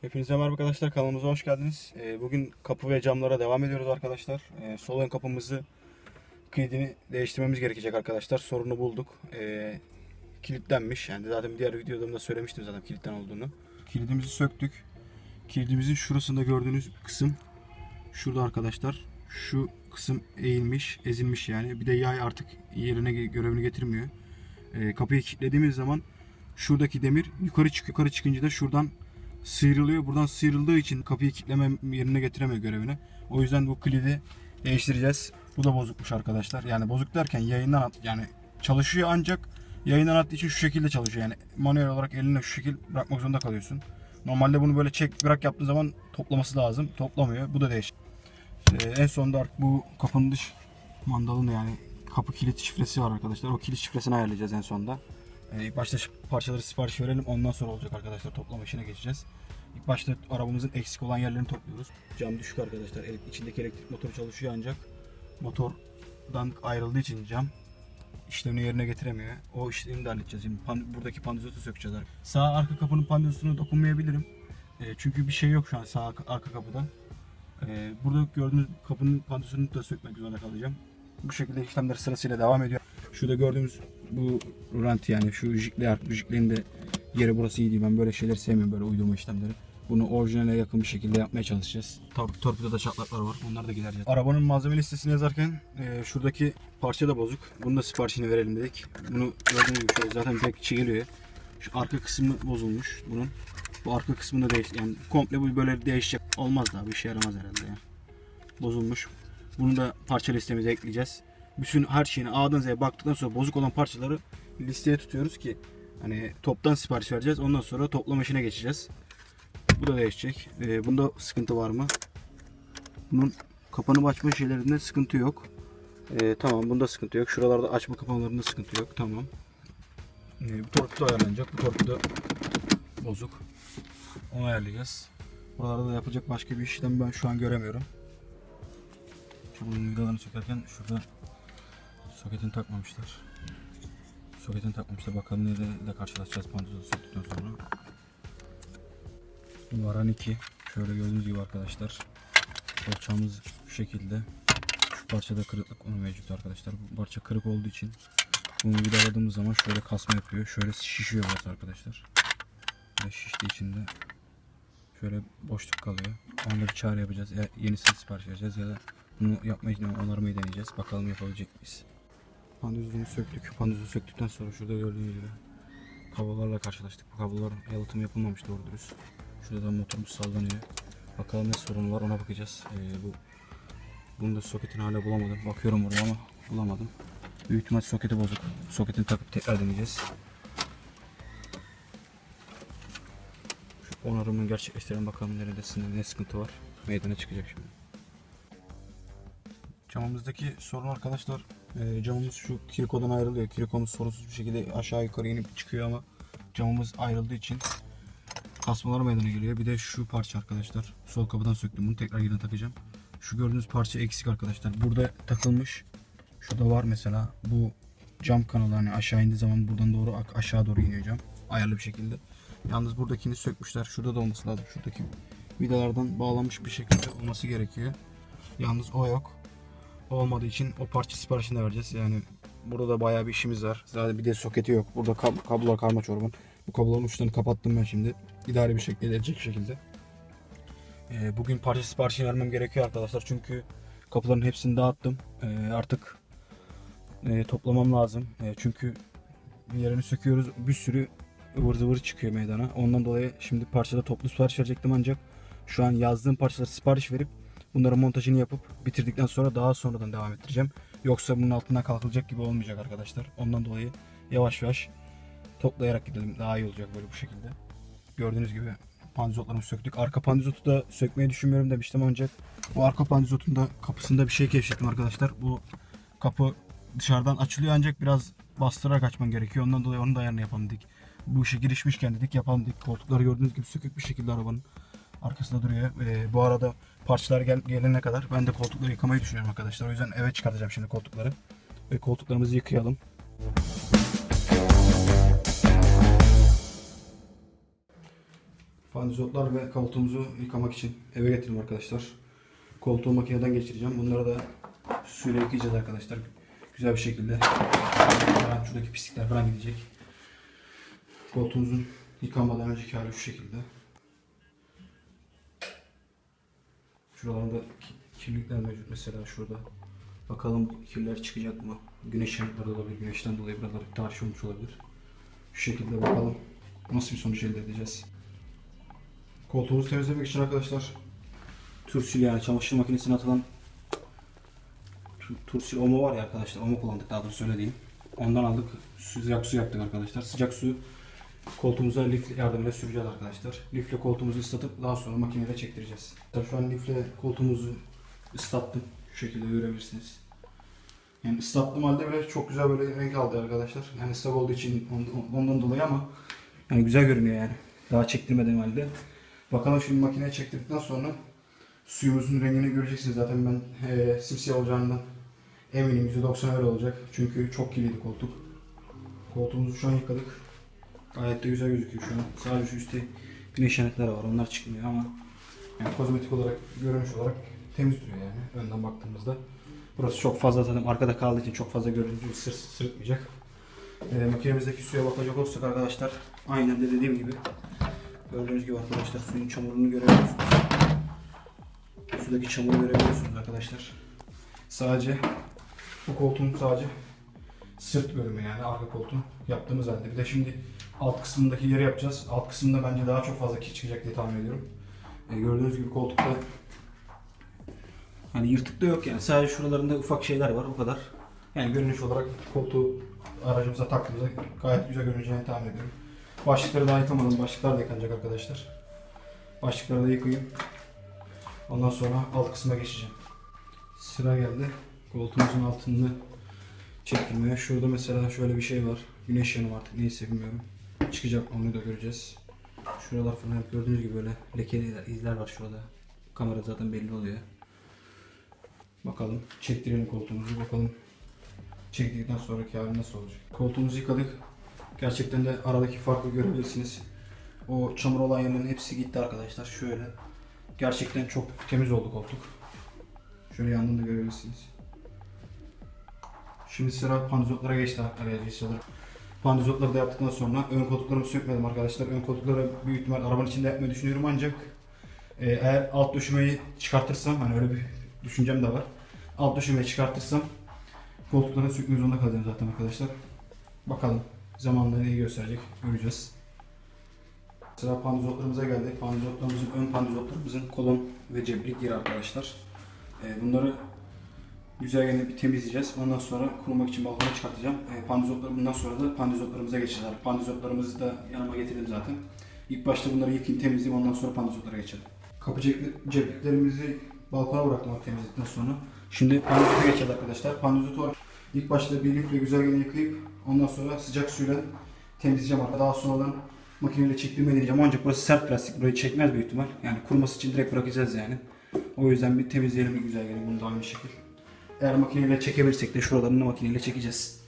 Hepinize merhaba arkadaşlar kanalımıza hoş geldiniz. Ee, Bugün kapı ve camlara devam ediyoruz arkadaşlar. Ee, Sol ön kapımızı kilidini değiştirmemiz gerekecek arkadaşlar. Sorunu bulduk. Ee, Kilitlenmiş. Yani zaten diğer videolarımda söylemiştim zaten kilitten olduğunu. Kilidimizi söktük. Kilidimizin şurasında gördüğünüz kısım şurada arkadaşlar. Şu kısım eğilmiş, ezilmiş yani. Bir de yay artık yerine görevini getirmiyor. Kapıyı kilitlediğimiz zaman şuradaki demir yukarı çık yukarı çıkınca da şuradan sıyrılıyor. Buradan sıyrıldığı için kapıyı kilitleme yerine getiremiyor görevini. O yüzden bu kilidi değiştireceğiz. Bu da bozukmuş arkadaşlar. Yani bozuk derken yayından at, yani çalışıyor ancak yayından attığı için şu şekilde çalışıyor. Yani manuel olarak eline şu şekil bırakmak zorunda kalıyorsun. Normalde bunu böyle çek bırak yaptığı zaman toplaması lazım. Toplamıyor. Bu da değişik. Ee, en sonunda artık bu kapının dış mandalını yani kapı kilit şifresi var arkadaşlar. O kilit şifresini ayarlayacağız en sonunda. Ee, başta parçaları sipariş verelim. Ondan sonra olacak arkadaşlar. Toplama işine geçeceğiz. İlk başta arabamızın eksik olan yerlerini topluyoruz. Cam düşük arkadaşlar. İçindeki elektrik motoru çalışıyor ancak motordan ayrıldığı için cam işlevini yerine getiremiyor. O işlemi de halledeceğiz. Şimdi pan- buradaki pandizotu sökeceğiz. Sağ arka kapının pandizotuna dokunmayabilirim. Ee, çünkü bir şey yok şu an sağ arka kapıda. Ee, burada gördüğünüz kapının pandizotunu da sökmek zorunda kalacağım. Bu şekilde işlemler sırasıyla devam ediyor. Şurada gördüğümüz bu rant yani şu jikli bu jiklerin de yeri burası iyi değil. Ben böyle şeyleri sevmiyorum böyle uydurma işlemleri. Bunu orijinale yakın bir şekilde yapmaya çalışacağız. Tor torpidoda çatlaklar var. Onları da gidereceğiz. Arabanın malzeme listesini yazarken e, şuradaki parça da bozuk. Bunu da siparişini verelim dedik. Bunu gördüğünüz gibi şöyle zaten tek içi geliyor. Şu arka kısmı bozulmuş bunun. Bu arka kısmını değiş yani komple bu böyle değişecek. Olmaz da bir işe yaramaz herhalde ya. Bozulmuş. Bunu da parça listemize ekleyeceğiz. Bütün her şeyini A'dan Z'ye baktıktan sonra bozuk olan parçaları listeye tutuyoruz ki hani toptan sipariş vereceğiz. Ondan sonra toplama işine geçeceğiz. Bu da değişecek. Ee, bunda sıkıntı var mı? Bunun kapanıp açma şeylerinde sıkıntı yok. Ee, tamam bunda sıkıntı yok. Şuralarda açma kapamalarında sıkıntı yok. Tamam. Ee, bu torpido ayarlanacak. Bu torpido bozuk. Onu ayarlayacağız. Buralarda da yapacak başka bir işlem ben şu an göremiyorum. Şu bunun vidalarını sökerken şurada soketini takmamışlar. Soketini takmamışlar. Bakalım neyle karşılaşacağız pantozu söktükten sonra. Varan 2. Şöyle gördüğünüz gibi arkadaşlar. Parçamız şu şekilde. Şu parçada kırıklık onu mevcut arkadaşlar. Bu parça kırık olduğu için bunu vidaladığımız zaman şöyle kasma yapıyor. Şöyle şişiyor burası arkadaşlar. Ve şiştiği için de şöyle boşluk kalıyor. Onda bir çare yapacağız. Ya yenisini sipariş vereceğiz ya da bunu yapmayı onarmayı deneyeceğiz. Bakalım yapabilecek miyiz? Pandüzünü söktük. Pandüzü söktükten sonra şurada gördüğünüz gibi kablolarla karşılaştık. Bu kablolar yalıtım yapılmamış doğru dürüst. Şurada da motorumuz sallanıyor. Bakalım ne sorun var ona bakacağız. Ee, bu bunu da soketini hala bulamadım. Bakıyorum oraya ama bulamadım. Büyük ihtimal soketi bozuk. Soketini takıp tekrar deneyeceğiz. Şu onarımını gerçekleştirelim bakalım neredesinde ne sıkıntı var. Meydana çıkacak şimdi. Camımızdaki sorun arkadaşlar e, camımız şu kirikodan ayrılıyor. Kirikomuz sorunsuz bir şekilde aşağı yukarı inip çıkıyor ama camımız ayrıldığı için kasmalar meydana geliyor. Bir de şu parça arkadaşlar. Sol kapıdan söktüm bunu tekrar yerine takacağım. Şu gördüğünüz parça eksik arkadaşlar. Burada takılmış. Şurada var mesela. Bu cam kanalı hani aşağı indiği zaman buradan doğru aşağı doğru iniyor cam. Ayarlı bir şekilde. Yalnız buradakini sökmüşler. Şurada da olması lazım. Şuradaki vidalardan bağlanmış bir şekilde olması gerekiyor. Yalnız o yok. Olmadığı için o parça siparişini vereceğiz. Yani burada da bayağı bir işimiz var. Zaten bir de soketi yok. Burada kab- kablolar karma çorban. Bu kabloların uçlarını kapattım ben şimdi. İdari bir şekilde edecek şekilde. Ee, bugün parça siparişini vermem gerekiyor arkadaşlar. Çünkü kapıların hepsini dağıttım. Ee, artık e, toplamam lazım. E, çünkü yerini söküyoruz. Bir sürü ıvır zıvır çıkıyor meydana. Ondan dolayı şimdi parçada toplu sipariş verecektim ancak şu an yazdığım parçaları sipariş verip bunların montajını yapıp bitirdikten sonra daha sonradan devam ettireceğim. Yoksa bunun altından kalkılacak gibi olmayacak arkadaşlar. Ondan dolayı yavaş yavaş toplayarak gidelim. Daha iyi olacak böyle bu şekilde. Gördüğünüz gibi pandizotlarımızı söktük. Arka pandizotu da sökmeyi düşünmüyorum demiştim ancak bu arka pandizotun da kapısında bir şey keşfettim arkadaşlar. Bu kapı dışarıdan açılıyor ancak biraz bastırarak açman gerekiyor. Ondan dolayı onun da ayarını yapalım dedik. Bu işe girişmişken dedik yapalım dedik. Koltukları gördüğünüz gibi sökük bir şekilde arabanın arkasında duruyor. Ee, bu arada parçalar gel gelene kadar ben de koltukları yıkamayı düşünüyorum arkadaşlar. O yüzden eve çıkartacağım şimdi koltukları. Ve koltuklarımızı yıkayalım. Fandizotlar ve koltuğumuzu yıkamak için eve getirdim arkadaşlar. Koltuğu makineden geçireceğim. Bunları da suyla yıkayacağız arkadaşlar. Güzel bir şekilde. Şuradaki pislikler falan gidecek. Koltuğumuzun yıkanmadan önceki hali şu şekilde. Şuralarında ki- kirlilikler mevcut mesela şurada. Bakalım kirler çıkacak mı? Güneş yanıkları olabilir. Güneşten dolayı buralar tahriş olmuş olabilir. Şu şekilde bakalım nasıl bir sonuç elde edeceğiz. Koltuğumuzu temizlemek için arkadaşlar Tursil yani çamaşır makinesine atılan tu- Tursil Omo var ya arkadaşlar. Omo kullandık daha doğrusu söylediğim. Ondan aldık. Sıcak su yaptık arkadaşlar. Sıcak su koltuğumuza lif yardımıyla süreceğiz arkadaşlar. Lifle koltuğumuzu ıslatıp daha sonra makinede çektireceğiz. Şu an lifle koltuğumuzu ıslattım. Şu şekilde görebilirsiniz. Yani ıslattığım halde bile çok güzel böyle renk aldı arkadaşlar. Yani ıslak olduğu için ondan, dolayı ama yani güzel görünüyor yani. Daha çektirmediğim halde. Bakalım şimdi makineye çektirdikten sonra suyumuzun rengini göreceksiniz. Zaten ben eee simsiyah olacağından eminim. %90 öyle olacak. Çünkü çok kirliydi koltuk. Koltuğumuzu şu an yıkadık. Gayet de güzel gözüküyor şu an. Sadece üstte güneş yanıkları var. Onlar çıkmıyor ama yani kozmetik olarak, görünüş olarak temiz duruyor yani önden baktığımızda. Burası çok fazla zaten arkada kaldığı için çok fazla görüntü sır, sırıtmayacak. Ee, makinemizdeki suya bakacak olursak arkadaşlar aynen de dediğim gibi gördüğünüz gibi arkadaşlar suyun çamurunu görebiliyorsunuz. Sudaki çamuru görebiliyorsunuz arkadaşlar. Sadece bu koltuğun sadece sırt bölümü yani arka koltuğun yaptığımız halde. Bir de şimdi alt kısmındaki yeri yapacağız. Alt kısmında bence daha çok fazla kir çıkacak diye tahmin ediyorum. Ee, gördüğünüz gibi koltukta Hani yırtık da yok yani. Sadece şuralarında ufak şeyler var o kadar. Yani görünüş olarak koltuğu aracımıza taktığımızda gayet güzel görüneceğini tahmin ediyorum. Başlıkları daha yıkamadım. Başlıklar da yıkanacak arkadaşlar. Başlıkları da yıkayayım. Ondan sonra alt kısma geçeceğim. Sıra geldi. Koltuğumuzun altını çektirmeye. Şurada mesela şöyle bir şey var. Güneş yanı artık neyse bilmiyorum. Çıkacak onu da göreceğiz. Şuralar falan hep gördüğünüz gibi böyle lekeli izler var şurada. Kamera zaten belli oluyor. Bakalım çektirelim koltuğumuzu bakalım çektikten sonraki hali nasıl olacak. Koltuğumuzu yıkadık. Gerçekten de aradaki farkı görebilirsiniz. O çamur olan yerlerin hepsi gitti arkadaşlar. Şöyle. Gerçekten çok temiz oldu koltuk. Şöyle yandan da görebilirsiniz. Şimdi sıra pandizotlara geçti arkadaşlar. Pandizotları da yaptıktan sonra ön koltuklarımı sökmedim arkadaşlar. Ön koltukları büyük ihtimal arabanın içinde yapmayı düşünüyorum ancak e, eğer alt döşemeyi çıkartırsam hani öyle bir düşüncem de var. Alt döşemeyi çıkartırsam koltukları sökmek zorunda kalacağım zaten arkadaşlar. Bakalım zamanla neyi gösterecek göreceğiz. Sıra pandizotlarımıza geldik. Pandizotlarımızın ön pandizotlarımızın kolon ve ceplik yeri arkadaşlar. Ee, bunları güzelce bir temizleyeceğiz. Ondan sonra kurumak için balkona çıkartacağım. Ee, pandizotları bundan sonra da pandizotlarımıza geçeceğiz. Pandizotlarımızı da yanıma getirdim zaten. İlk başta bunları yıkayayım temizleyeyim ondan sonra pandizotlara geçelim. Kapı cepli- cepliklerimizi balkona bıraktım abi temizledikten sonra. Şimdi pandizota geçeceğiz arkadaşlar. Pandizotu ilk başta bir lifle güzelce yıkayıp ondan sonra sıcak suyla temizleyeceğim. arkadaşlar. Daha sonradan makineyle çektirmeyi deneyeceğim. Ancak burası sert plastik. Burayı çekmez büyük ihtimal. Yani kuruması için direkt bırakacağız yani. O yüzden bir temizleyelim bir güzel gelin bunu da aynı şekilde. Eğer makineyle çekebilirsek de şuralarını makineyle çekeceğiz.